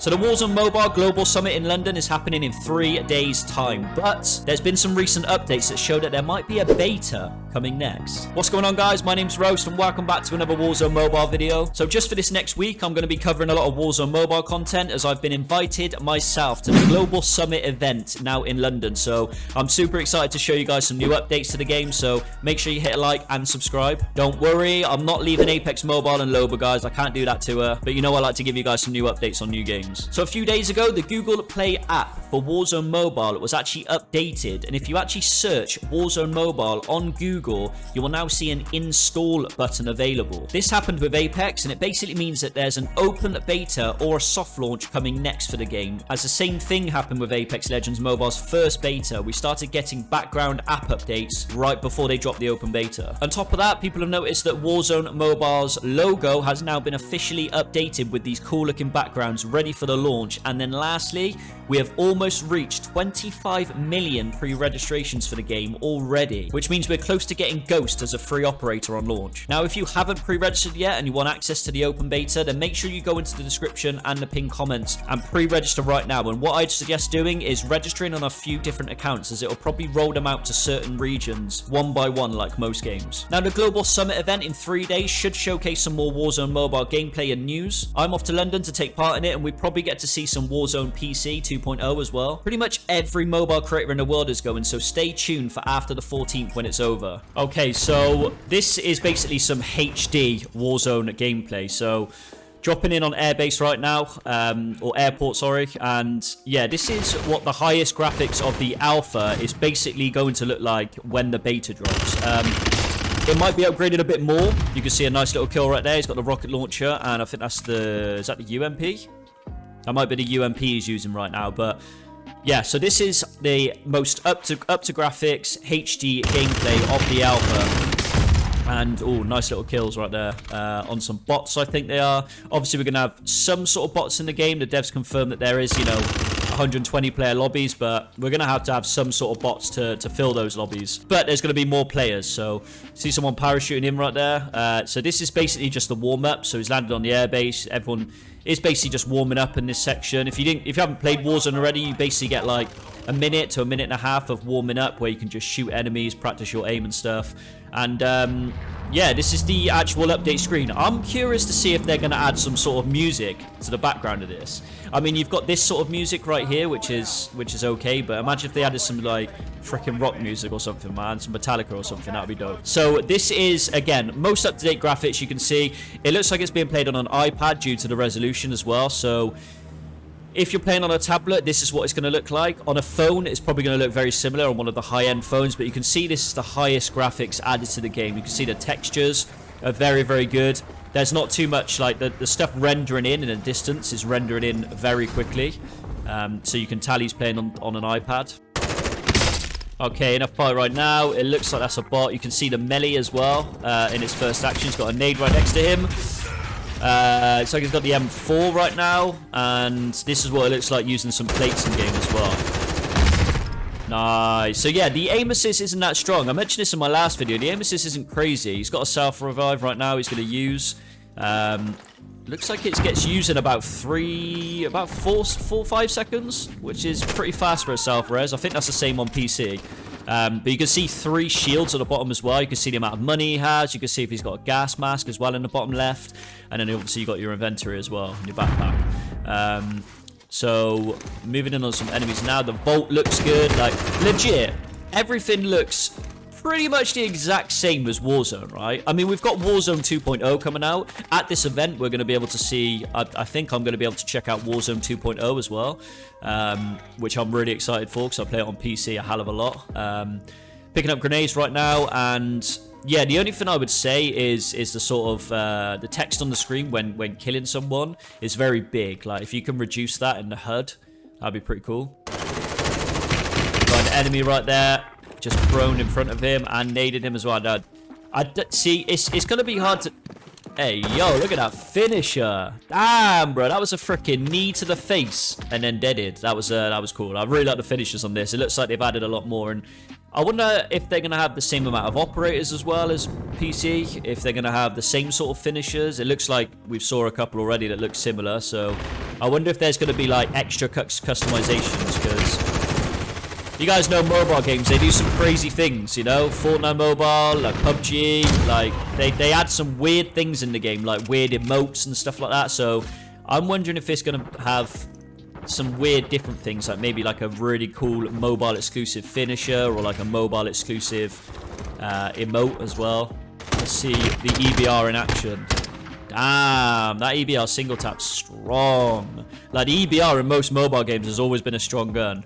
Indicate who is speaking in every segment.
Speaker 1: So the Warzone Mobile Global Summit in London is happening in three days' time, but there's been some recent updates that show that there might be a beta coming next. What's going on, guys? My name's Roast, and welcome back to another Warzone Mobile video. So just for this next week, I'm going to be covering a lot of Warzone Mobile content as I've been invited myself to the Global Summit event now in London. So I'm super excited to show you guys some new updates to the game, so make sure you hit a like and subscribe. Don't worry, I'm not leaving Apex Mobile and Loba, guys. I can't do that to her, but you know I like to give you guys some new updates on new games games. So a few days ago, the Google Play app for Warzone Mobile was actually updated. And if you actually search Warzone Mobile on Google, you will now see an install button available. This happened with Apex, and it basically means that there's an open beta or a soft launch coming next for the game. As the same thing happened with Apex Legends Mobile's first beta, we started getting background app updates right before they dropped the open beta. On top of that, people have noticed that Warzone Mobile's logo has now been officially updated with these cool looking backgrounds ready for the launch. And then lastly, we have almost reached 25 million pre-registrations for the game already, which means we're close to getting Ghost as a free operator on launch. Now, if you haven't pre-registered yet and you want access to the open beta, then make sure you go into the description and the pinned comments and pre-register right now. And what I'd suggest doing is registering on a few different accounts as it'll probably roll them out to certain regions one by one like most games. Now, the Global Summit event in three days should showcase some more Warzone mobile gameplay and news. I'm off to London to take part in it and we probably get to see some Warzone PC 2.0 as well. Pretty much every mobile creator in the world is going, so stay tuned for after the 14th when it's over. Okay, so this is basically some HD Warzone gameplay. So dropping in on airbase right now um, or airport sorry and yeah this is what the highest graphics of the alpha is basically going to look like when the beta drops um, it might be upgraded a bit more you can see a nice little kill right there he's got the rocket launcher and i think that's the is that the ump that might be the UMP he's using right now, but yeah, so this is the most up to up to graphics HD gameplay of the alpha. And, oh, nice little kills right there uh, on some bots, I think they are. Obviously, we're going to have some sort of bots in the game. The devs confirm that there is, you know, 120 player lobbies, but we're going to have to have some sort of bots to, to fill those lobbies. But there's going to be more players, so see someone parachuting in right there. Uh, so this is basically just the warm-up. So he's landed on the airbase. Everyone is basically just warming up in this section. If you didn't, if you haven't played Warzone already, you basically get like a minute to a minute and a half of warming up where you can just shoot enemies, practice your aim and stuff. And um, yeah, this is the actual update screen. I'm curious to see if they're going to add some sort of music to the background of this. I mean, you've got this sort of music right here, which is which is okay, but imagine if they added some like freaking rock music or something, man, some Metallica or something, that would be dope. So this is, again, most up-to-date graphics you can see. It looks like it's being played on an iPad due to the resolution as well, so if you're playing on a tablet, this is what it's going to look like. On a phone, it's probably going to look very similar on one of the high-end phones, but you can see this is the highest graphics added to the game. You can see the textures are very, very good. There's not too much, like, the, the stuff rendering in in a distance is rendering in very quickly. Um, so you can tell he's playing on, on an iPad. Okay, enough fire right now. It looks like that's a bot. You can see the melee as well uh, in his first action. He's got a nade right next to him. Uh, it's like he's got the M4 right now, and this is what it looks like using some plates in game as well. Nice. So yeah, the aim assist isn't that strong. I mentioned this in my last video. The aim assist isn't crazy. He's got a self-revive right now he's going to use. Um, looks like it gets used in about three, about four, four, five seconds, which is pretty fast for a self-res. I think that's the same on PC. Um, but you can see three shields at the bottom as well. You can see the amount of money he has. You can see if he's got a gas mask as well in the bottom left. And then obviously you got your inventory as well in your backpack. Um, so moving in on some enemies now. The vault looks good. Like legit, everything looks pretty much the exact same as Warzone, right? I mean, we've got Warzone 2.0 coming out. At this event, we're going to be able to see, I, I think I'm going to be able to check out Warzone 2.0 as well, um, which I'm really excited for because I play it on PC a hell of a lot. Um, picking up grenades right now and yeah the only thing i would say is is the sort of uh, the text on the screen when when killing someone is very big like if you can reduce that in the hud that'd be pretty cool got an enemy right there just prone in front of him and naded him as well. Now, I see, it's, it's going to be hard to... Hey, yo, look at that finisher. Damn, bro. That was a freaking knee to the face and then deaded. That was uh, that was cool. I really like the finishers on this. It looks like they've added a lot more. And I wonder if they're going to have the same amount of operators as well as PC, if they're going to have the same sort of finishers. It looks like we've saw a couple already that look similar, so I wonder if there's going to be like extra customizations, you guys know mobile games, they do some crazy things, you know? Fortnite Mobile, like PUBG, like they, they add some weird things in the game, like weird emotes and stuff like that, so I'm wondering if it's going to have some weird different things, like maybe like a really cool mobile exclusive finisher or like a mobile exclusive uh, emote as well. Let's see the EBR in action. Damn, that EBR single tap strong. Like the EBR in most mobile games has always been a strong gun.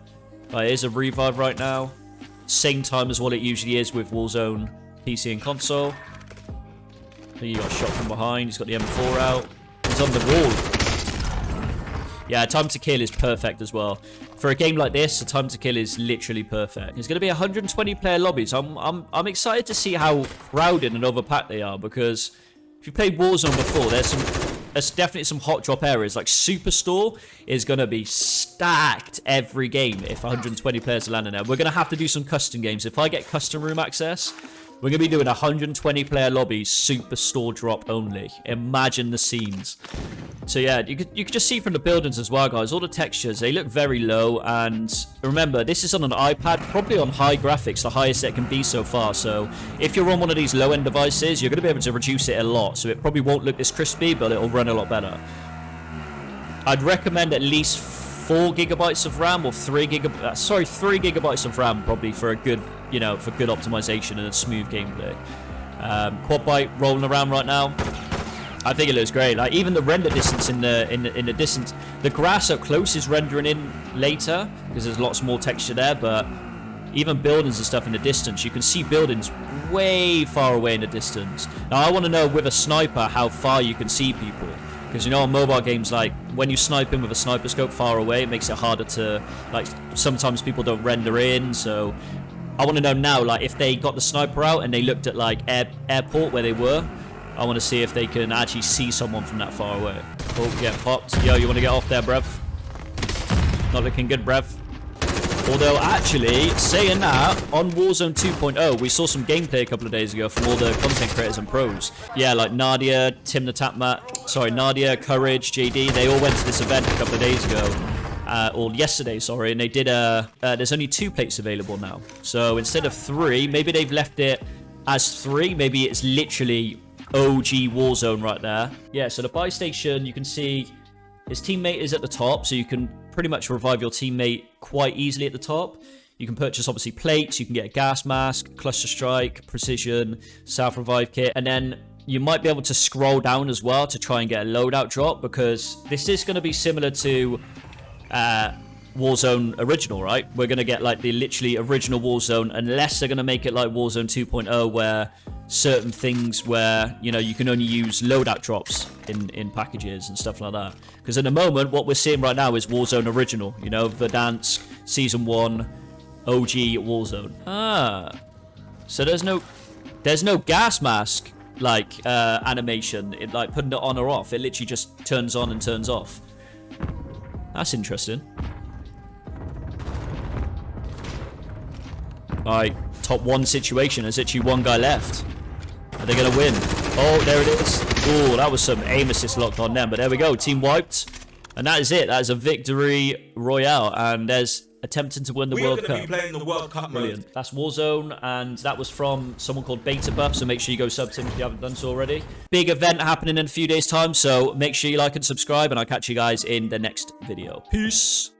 Speaker 1: Uh, right, here's a revive right now. Same time as what it usually is with Warzone PC and console. He got shot from behind. He's got the M4 out. He's on the wall. Yeah, time to kill is perfect as well. For a game like this, the time to kill is literally perfect. It's going to be 120 player lobbies. I'm, I'm, I'm excited to see how crowded and overpacked they are because if you played Warzone before, there's some there's definitely some hot drop areas. Like Superstore is going to be stacked every game if 120 players are landing there. We're going to have to do some custom games. If I get custom room access, we're going to be doing 120 player lobbies, Superstore drop only. Imagine the scenes. So yeah, you could, you could just see from the buildings as well, guys. All the textures, they look very low. And remember, this is on an iPad, probably on high graphics, the highest it can be so far. So if you're on one of these low-end devices, you're going to be able to reduce it a lot. So it probably won't look this crispy, but it'll run a lot better. I'd recommend at least 4 gigabytes of RAM or 3 gigabytes, uh, sorry, 3 gigabytes of RAM probably for a good, you know, for good optimization and a smooth gameplay. Um, quad bike rolling around right now. I think it looks great. Like even the render distance in the in the, in the distance, the grass up close is rendering in later because there's lots more texture there. But even buildings and stuff in the distance, you can see buildings way far away in the distance. Now I want to know with a sniper how far you can see people. Because you know on mobile games, like when you snipe in with a sniper scope far away, it makes it harder to like. Sometimes people don't render in, so I want to know now, like if they got the sniper out and they looked at like air, airport where they were, I want to see if they can actually see someone from that far away. Oh, get popped. Yo, you want to get off there, bruv? Not looking good, bruv. Although, actually, saying that, on Warzone 2.0, we saw some gameplay a couple of days ago from all the content creators and pros. Yeah, like Nadia, Tim the Tatman, sorry, Nadia, Courage, JD, they all went to this event a couple of days ago. Uh, or yesterday, sorry, and they did a... Uh, there's only two plates available now. So instead of three, maybe they've left it as three. Maybe it's literally OG Warzone right there. Yeah, so the buy station, you can see his teammate is at the top, so you can pretty much revive your teammate quite easily at the top. You can purchase, obviously, plates. You can get a gas mask, cluster strike, precision, self-revive kit. And then you might be able to scroll down as well to try and get a loadout drop because this is going to be similar to uh, Warzone original, right? We're going to get like the literally original Warzone unless they're going to make it like Warzone 2.0 where certain things where, you know, you can only use loadout drops in, in packages and stuff like that. Because in the moment, what we're seeing right now is Warzone original, you know, Verdansk, Season 1, OG Warzone. Ah. So there's no, there's no gas mask, like, uh, animation, it, like putting it on or off. It literally just turns on and turns off. That's interesting. Alright, top one situation. There's actually one guy left. Are they going to win? Oh, there it is. Oh, that was some aim assist locked on them. But there we go. Team wiped. And that is it. That is a victory royale. And there's attempting to win the
Speaker 2: we
Speaker 1: World Cup.
Speaker 2: Be playing the World Cup
Speaker 1: Brilliant.
Speaker 2: mode.
Speaker 1: That's Warzone, and that was from someone called Beta Buff, so make sure you go sub to him if you haven't done so already. Big event happening in a few days' time, so make sure you like and subscribe, and I'll catch you guys in the next video. Peace!